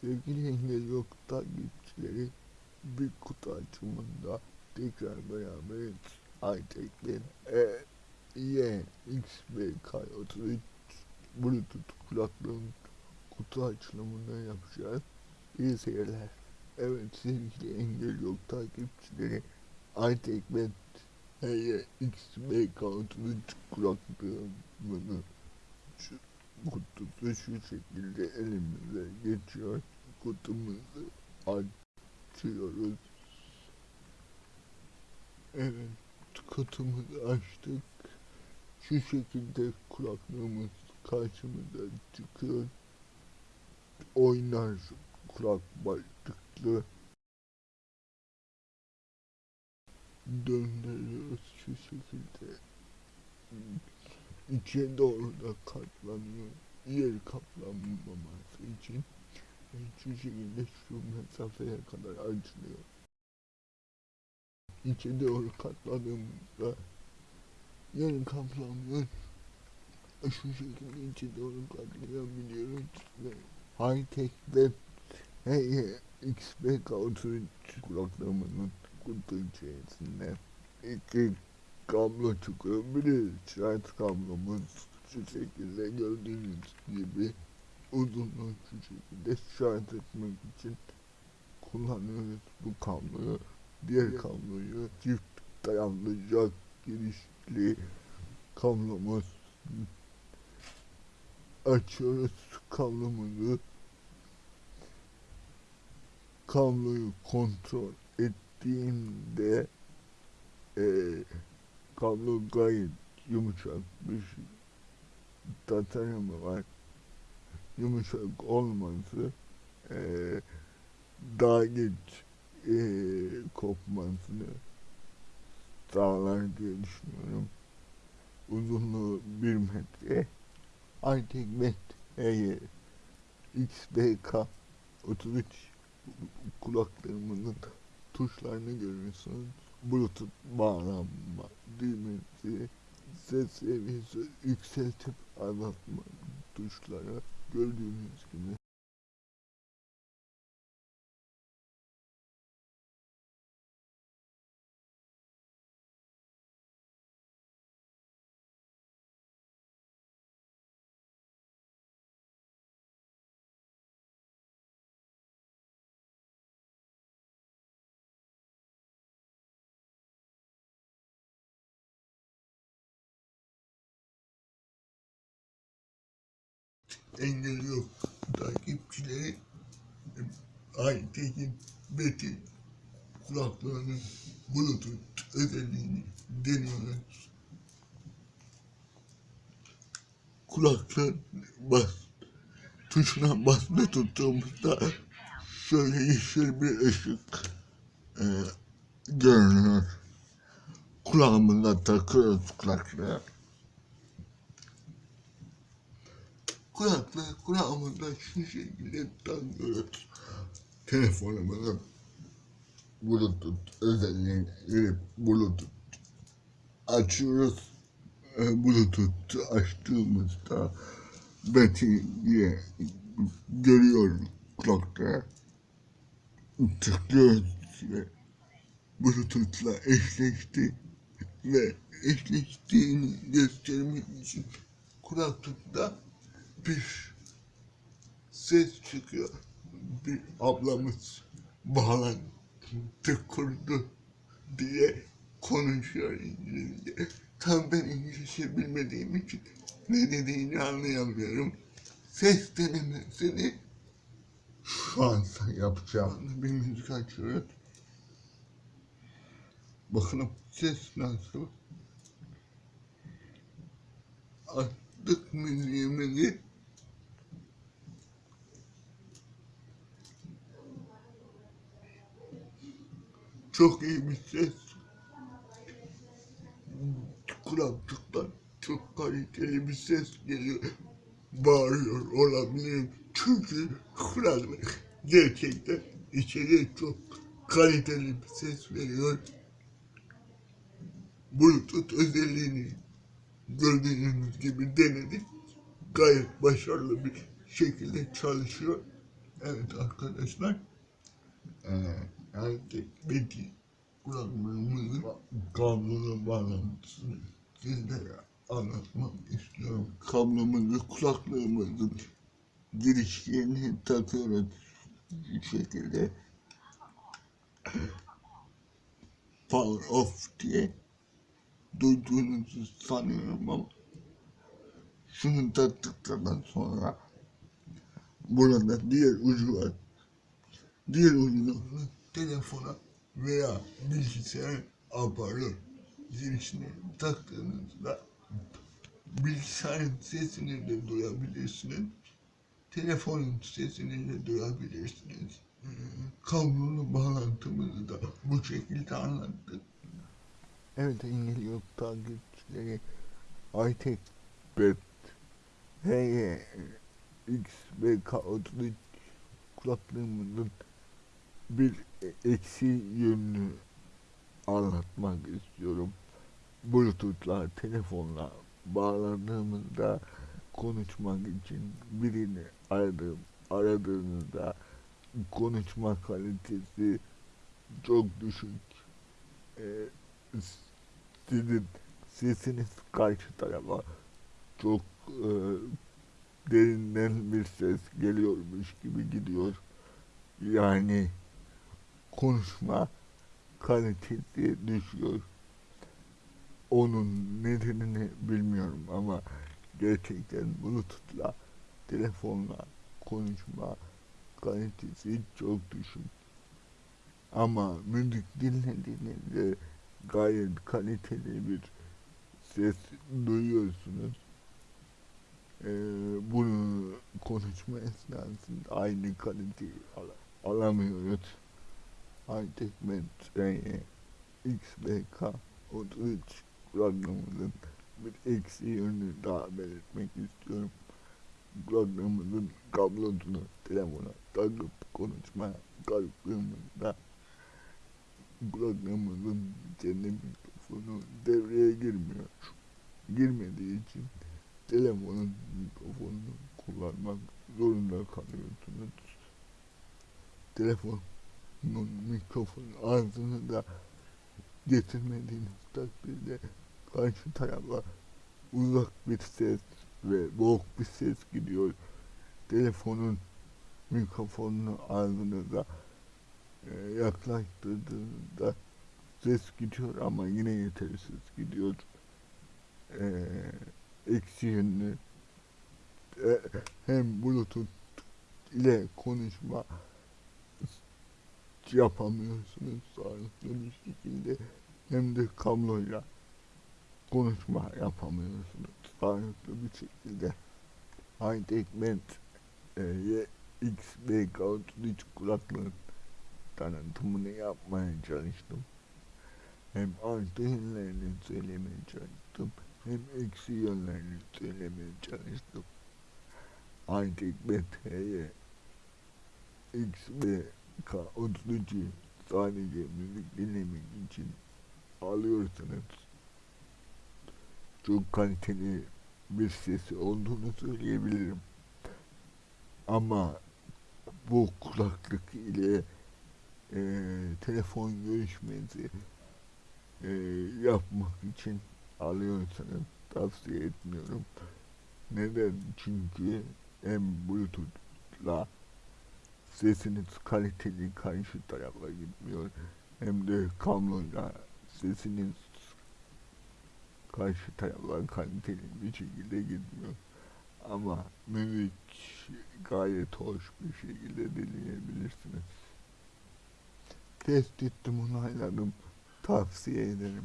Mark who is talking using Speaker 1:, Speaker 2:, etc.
Speaker 1: Sevgili Engel Yok takipçileri bir kutu açımında tekrar beraberiz. Aytek ben E, Y, X, B, K, 33 Bluetooth kulaklığın kutu açılımını yapacağız. İyi seyirler. Evet sevgili Engel Yok takipçileri Aytek ben E, Y, X, B, K, 33 kulaklığımını şu kutusu şu şekilde elimize geçiyor. Kutumuzu açıyoruz. Evet, kutumuzu açtık. Şu şekilde kulaklığımız karşımıza çıkıyor. Oynar kulak başlıklı. Döndürüyoruz şu şekilde. İçe doğru da katlanıyor. Yer kaplanmaması için şu şekilde şu mesafeye kadar açılıyor. İçe doğru katladığımızda yer kaplamıyor. E, Şu şekilde içe doğru katlayabiliyoruz ve high-tech web Hey, XBK 33 kulaklığımın kutu içerisinde iki kablo. Biri şarj kablomuz şu şekilde gördüğünüz gibi uzunluğu şu şekilde şarj etmek için kullanıyoruz bu kabloyu. Diğer kabloyu çift dayanlı jack girişli kablomuz. Açıyoruz kablomuzu. Kabloyu kontrol ettiğimde eee kablo gayet yumuşak bir tasarımı var. Yumuşak olması eee daha geç eee kopmasını sağlar diye düşünüyorum. Uzunluğu 1 metre. Artık met eğer XBK 33 kulaklığımın tuşlarını görüyorsunuz. Bluetooth bağlanma düğmesi, ses seviyesi yükseltip azaltma tuşları gördüğünüz gibi. Engel yok. Takipçileri Aytekin Beti kulaklığının Bluetooth özelliğini deniyoruz. Kulaklığın bas tuşuna basma tuttuğumuzda şöyle yeşil bir ışık e, görünüyor. Kulağımıza takıyoruz kulaklığı. Kulaklığı kulağımızda şu şekilde takıyoruz. Telefonumuzun Bluetooth özelliğini girip Bluetooth açıyoruz. E, Bluetooth açtığımızda Betty'ye görüyorum kulakta. Tıklıyoruz ve Bluetooth'la eşleşti ve eşleştiğini göstermek için kulaklıkta bir ses çıkıyor. Bir ablamız bağlantı kurdu diye konuşuyor İngilizce. Tam ben İngilizce bilmediğim için ne dediğini anlayamıyorum. Ses denemesini şu an yapacağım. Bir müzik açıyoruz. Bakalım ses nasıl? Açtık müziğimizi. Çok iyi bir ses. Kulaklıktan çok kaliteli bir ses geliyor. Bağırıyor olabilirim. Çünkü kulaklık gerçekten içeriye çok kaliteli bir ses veriyor. Bluetooth özelliğini gördüğünüz gibi denedik. Gayet başarılı bir şekilde çalışıyor. Evet arkadaşlar. Eee artık peki kulaklığımızın kablolu bağlantısını sizlere anlatmak istiyorum. Kablomuzu kulaklığımızın girişlerini takıyoruz bu şekilde. Power off diye duyduğunuzu sanıyorum ama şunu taktıktan sonra burada diğer ucu var. Diğer ucunu telefona veya bilgisayar aparatı girişine taktığınızda bilgisayarın sesini de duyabilirsiniz. Telefonun sesini de duyabilirsiniz. Kablolu bağlantımızı da bu şekilde anlattık. Evet İngiliz yok takipçileri Aytek Bet HY X ve K33 kulaklığımızın bir eksi yönünü anlatmak istiyorum. Bluetooth'la telefonla bağlandığımızda konuşmak için birini aradığım, aradığınızda konuşma kalitesi çok düşük. Ee, sizin sesiniz karşı tarafa çok e, derinden bir ses geliyormuş gibi gidiyor. Yani konuşma kalitesi düşüyor. Onun nedenini bilmiyorum ama gerçekten Bluetooth'la telefonla konuşma kalitesi çok düşük. Ama müzik dinlediğinizde gayet kaliteli bir ses duyuyorsunuz. Ee, bunu konuşma esnasında aynı kaliteyi al alamıyoruz. Hightech Metreye XBK 33 programımızın bir eksi yönünü daha belirtmek istiyorum. Programımızın kablosunu telefona takıp konuşma kalktığımızda programımızın kendi mikrofonu devreye girmiyor. Girmediği için telefonun mikrofonunu kullanmak zorunda kalıyorsunuz. Telefonun mikrofon ağzını da getirmediğiniz takdirde karşı tarafa uzak bir ses ve boğuk bir ses gidiyor. Telefonun mikrofonunu ağzınıza e, yaklaştırdığınızda ses gidiyor ama yine yetersiz gidiyor. E, eksi yönlü e, hem bluetooth ile konuşma yapamıyorsunuz sağlıklı bir şekilde hem de kabloyla konuşma yapamıyorsunuz sağlıklı bir şekilde. Hightech e, XBK33 kulaklığın tanıtımını yapmaya çalıştım. Hem artı yönlerini söylemeye çalıştım hem eksi yönlerini söylemeye çalıştım. Hightech Ment'ye XBK33 sadece müzik dinlemek için alıyorsanız çok kaliteli bir sesi olduğunu söyleyebilirim. Ama bu kulaklık ile e, telefon görüşmesi e, yapmak için alıyorsanız tavsiye etmiyorum. Neden? Çünkü hem Bluetooth'la sesiniz kaliteli karşı tarafa gitmiyor hem de kabloyla sesiniz karşı tarafa kaliteli bir şekilde gitmiyor. Ama müzik gayet hoş bir şekilde dinleyebilirsiniz. Test ettim, onayladım. Tavsiye ederim.